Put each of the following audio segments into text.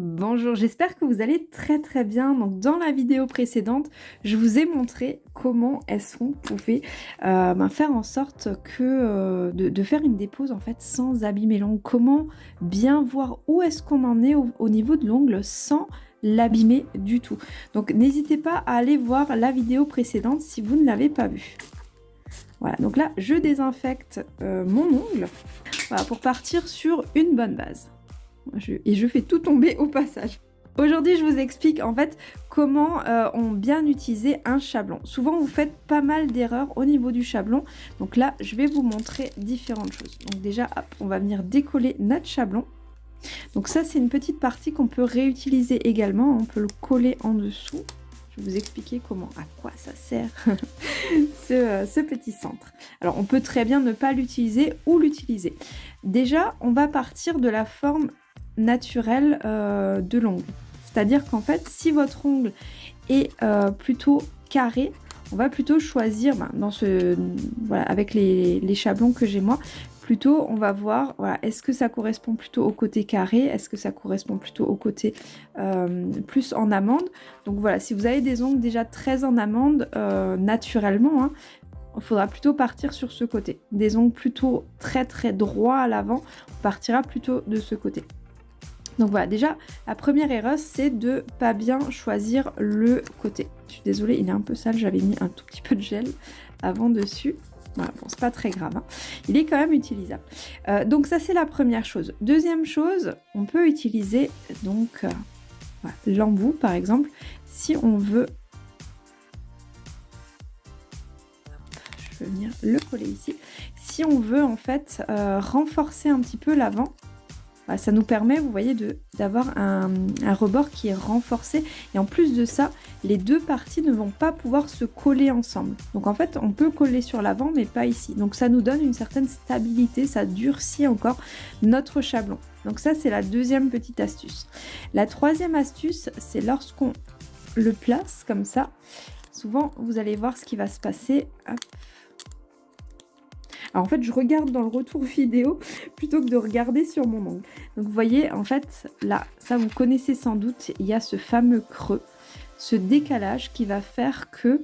Bonjour, j'espère que vous allez très très bien. Donc dans la vidéo précédente, je vous ai montré comment est-ce qu'on pouvait euh, ben, faire en sorte que euh, de, faire une dépose en fait sans abîmer l'ongle. Comment bien voir où est-ce qu'on en est au, niveau de l'ongle sans l'abîmer du tout. Donc n'hésitez pas à aller voir la vidéo précédente si vous ne l'avez pas vue. Voilà, donc là je désinfecte euh, mon ongle pour partir sur une bonne base et je fais tout tomber au passage. Aujourd'hui, je vous explique en fait comment euh, on bien utiliser un chablon. Souvent, vous faites pas mal d'erreurs au niveau du chablon. Donc là, je vais vous montrer différentes choses. Donc déjà, on va venir décoller notre chablon. Donc ça, c'est une petite partie qu'on peut réutiliser également. On peut le coller en dessous. Je vais vous expliquer comment, à quoi ça sert euh, ce petit centre. Alors, on peut très bien ne pas l'utiliser ou l'utiliser. Déjà, on va partir de la forme naturel euh, de l'ongle. C'est-à-dire qu'en fait, si votre ongle est euh, plutôt carré, on va plutôt choisir, ben, dans ce, voilà, avec les, les chablons que j'ai moi, plutôt on va voir, voilà, est-ce que ça correspond plutôt au côté carré, est-ce que ça correspond plutôt au côté euh, plus en amande. Donc voilà, si vous avez des ongles déjà très en amande, naturellement, hein, il faudra plutôt partir sur ce côté. Des ongles plutôt très très droits à l'avant, on partira plutôt de ce côté. Donc voilà, déjà, la première erreur, c'est de pas bien choisir le côté. Je suis désolée, il est un peu sale, j'avais mis un tout petit peu de gel avant dessus. Voilà, bon, c'est pas très grave. Hein. Il est quand même utilisable. Euh, donc ça, c'est la première chose. Deuxième chose, on peut utiliser donc euh, l'embout, par exemple, si on veut... Je vais venir le coller ici. Si on veut, en fait, euh, renforcer un petit peu l'avant, bah, ça nous permet, vous voyez, d'avoir un, rebord qui est renforcé. Et en plus de ça, les deux parties ne vont pas pouvoir se coller ensemble. Donc en fait, on peut coller sur l'avant, mais pas ici. Donc ça nous donne une certaine stabilité, ça durcit encore notre chablon. Donc ça, c'est la deuxième petite astuce. La troisième astuce, c'est lorsqu'on le place comme ça. Souvent, vous allez voir ce qui va se passer. Alors en fait, je regarde dans le retour vidéo plutôt que de regarder sur mon ongle. Donc vous voyez, en fait, là, ça vous connaissez sans doute, il y a ce fameux creux, ce décalage qui va faire que,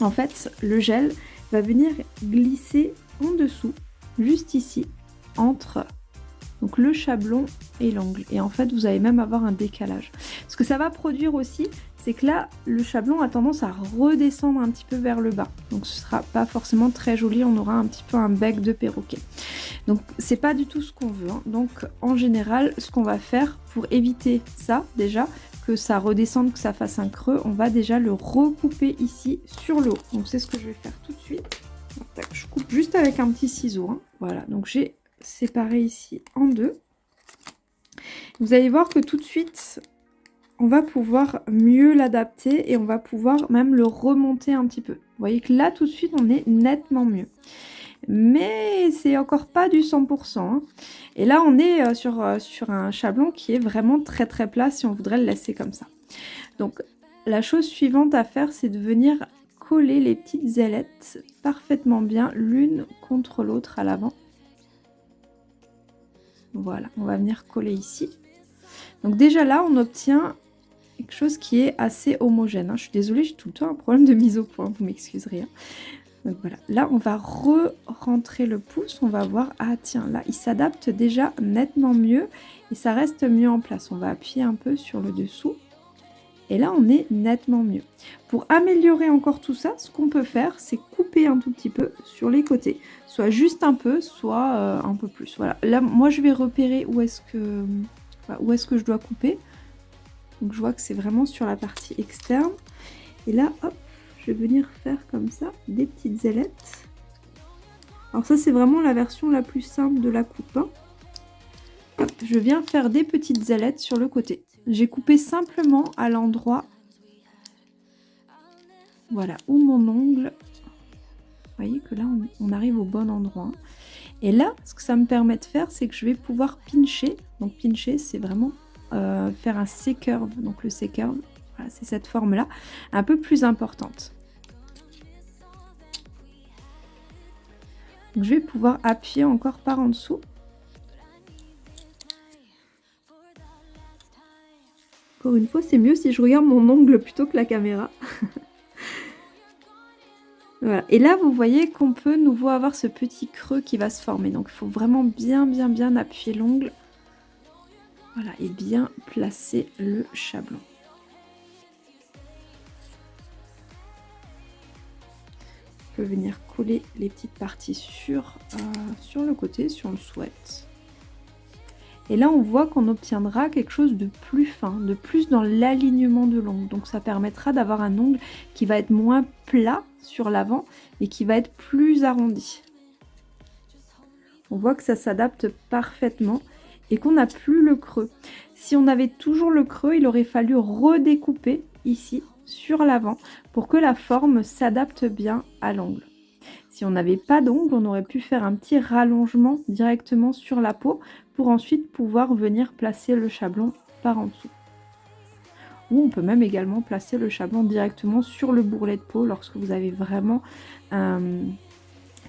en fait, le gel va venir glisser en dessous, juste ici, entre le chablon et l'ongle. Et en fait, vous allez même avoir un décalage. Ce que ça va produire aussi, c'est que là, le chablon a tendance à redescendre un petit peu vers le bas. Donc ce sera pas forcément très joli, on aura un petit peu un bec de perroquet. Donc c'est pas du tout ce qu'on veut. Hein. Donc en général, ce qu'on va faire pour éviter ça déjà, que ça redescende, que ça fasse un creux, on va déjà le recouper ici sur le haut. Donc c'est ce que je vais faire tout de suite. Je coupe juste avec un petit ciseau. Hein. Voilà, donc j'ai séparé ici en deux. Vous allez voir que tout de suite, on va pouvoir mieux l'adapter et on va pouvoir même le remonter un petit peu. Vous voyez que là, tout de suite, on est nettement mieux. Mais c'est encore pas du 100%. Hein. Et là, on est euh, sur, euh, sur un chablon qui est vraiment très très plat si on voudrait le laisser comme ça. Donc, la chose suivante à faire, c'est de venir coller les petites ailettes parfaitement bien l'une contre l'autre à l'avant. Voilà, on va venir coller ici. Donc déjà là, on obtient quelque chose qui est assez homogène. Hein. Je suis désolée, j'ai tout le temps un problème de mise au point, vous m'excuserez. Hein. Donc voilà, là on va re-rentrer le pouce, on va voir, ah tiens, là il s'adapte déjà nettement mieux et ça reste mieux en place. On va appuyer un peu sur le dessous et là on est nettement mieux. Pour améliorer encore tout ça, ce qu'on peut faire, c'est couper un tout petit peu sur les côtés. Soit juste un peu, soit euh, un peu plus. Voilà, là moi je vais repérer où est-ce que, où est-ce que je dois couper. Donc je vois que c'est vraiment sur la partie externe. Et là, hop, je vais venir faire comme ça des petites ailettes. Alors ça, c'est vraiment la version la plus simple de la coupe. Hein. je viens faire des petites ailettes sur le côté. J'ai coupé simplement à l'endroit, voilà, où mon ongle, vous voyez que là, on, on arrive au bon endroit. Et là, ce que ça me permet de faire, c'est que je vais pouvoir pincher. Donc pincher, c'est vraiment euh, faire un C-curve. Donc le C-curve, voilà, c'est cette forme-là, un peu plus importante. je vais pouvoir appuyer encore par en dessous. Encore une fois, c'est mieux si je regarde mon ongle plutôt que la caméra. Et là, vous voyez qu'on peut nouveau avoir ce petit creux qui va se former. Donc, il faut vraiment bien, bien, bien appuyer l'ongle. Voilà, et bien placer le chablon. On peut venir coller les petites parties sur, euh, sur le côté si on le souhaite. Et là, on voit qu'on obtiendra quelque chose de plus fin, de plus dans l'alignement de l'ongle. Donc ça permettra d'avoir un ongle qui va être moins plat sur l'avant et qui va être plus arrondi. On voit que ça s'adapte parfaitement et qu'on n'a plus le creux. Si on avait toujours le creux, il aurait fallu redécouper ici sur l'avant pour que la forme s'adapte bien à l'ongle. Si on n'avait pas d'ongle, on aurait pu faire un petit rallongement directement sur la peau pour ensuite pouvoir venir placer le chablon par en dessous. Ou on peut même également placer le chablon directement sur le bourrelet de peau lorsque vous avez vraiment euh,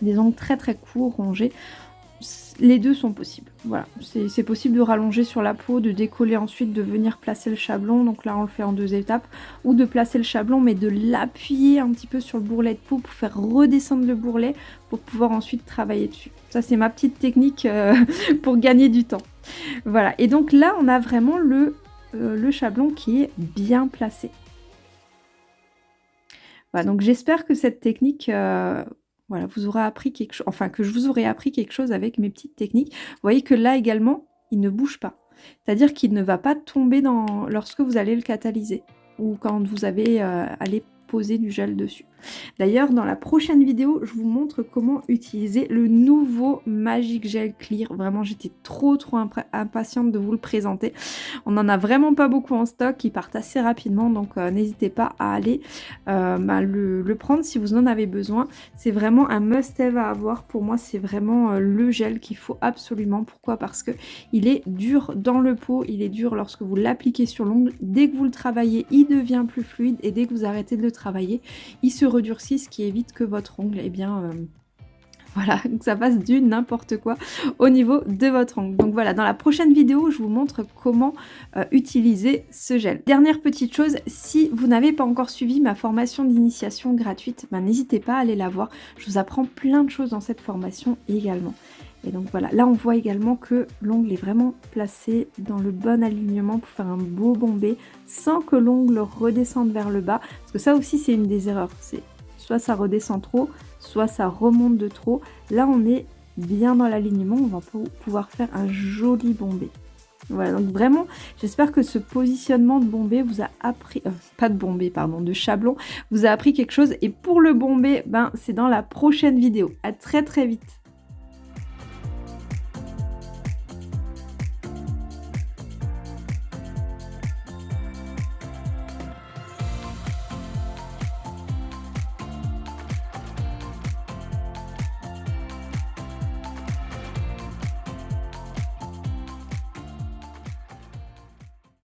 des ongles très très courts, rongés les deux sont possibles. Voilà, c'est possible de rallonger sur la peau, de décoller ensuite, de venir placer le chablon. Donc là, on le fait en deux étapes. Ou de placer le chablon, mais de l'appuyer un petit peu sur le bourrelet de peau pour faire redescendre le bourrelet pour pouvoir ensuite travailler dessus. Ça, c'est ma petite technique euh, pour gagner du temps. Voilà, et donc là, on a vraiment le, euh, chablon qui est bien placé. Voilà, donc j'espère que cette technique euh, voilà, vous aurez appris quelque chose, enfin que je vous aurais appris quelque chose avec mes petites techniques. Vous voyez que là également, il ne bouge pas. C'est-à-dire qu'il ne va pas tomber lorsque vous allez le catalyser ou quand vous avez euh, poser du gel dessus. D'ailleurs, dans la prochaine vidéo, je vous montre comment utiliser le nouveau Magic Gel Clear. Vraiment, j'étais trop trop impatiente de vous le présenter. On n'en a vraiment pas beaucoup en stock, ils partent assez rapidement, donc euh, n'hésitez pas à aller euh, bah, le, prendre si vous en avez besoin. C'est vraiment un must-have à avoir. Pour moi, c'est vraiment euh, le gel qu'il faut absolument. Pourquoi? Parce que il est dur dans le pot, il est dur lorsque vous l'appliquez sur l'ongle. Dès que vous le travaillez, il devient plus fluide et dès que vous arrêtez de le travailler, il se redurcit, ce qui évite que votre ongle, eh bien... Euh, voilà, que ça fasse du n'importe quoi au niveau de votre ongle. Donc voilà, dans la prochaine vidéo, je vous montre comment euh, utiliser ce gel. Dernière petite chose, si vous n'avez pas encore suivi ma formation d'initiation gratuite, ben, n'hésitez pas à aller la voir. Je vous apprends plein de choses dans cette formation également. Et donc voilà, là on voit également que l'ongle est vraiment placé dans le bon alignement pour faire un beau bombé sans que l'ongle redescende vers le bas. Parce que ça aussi c'est une des erreurs, c'est soit ça redescend trop, soit ça remonte de trop. Là on est bien dans l'alignement, on va pouvoir faire un joli bombé. Voilà, donc vraiment, j'espère que ce positionnement de bombé vous a appris, euh, pas de bombé, pardon, de chablon, vous a appris quelque chose. Et pour le bombé, ben, c'est dans la prochaine vidéo. À très très vite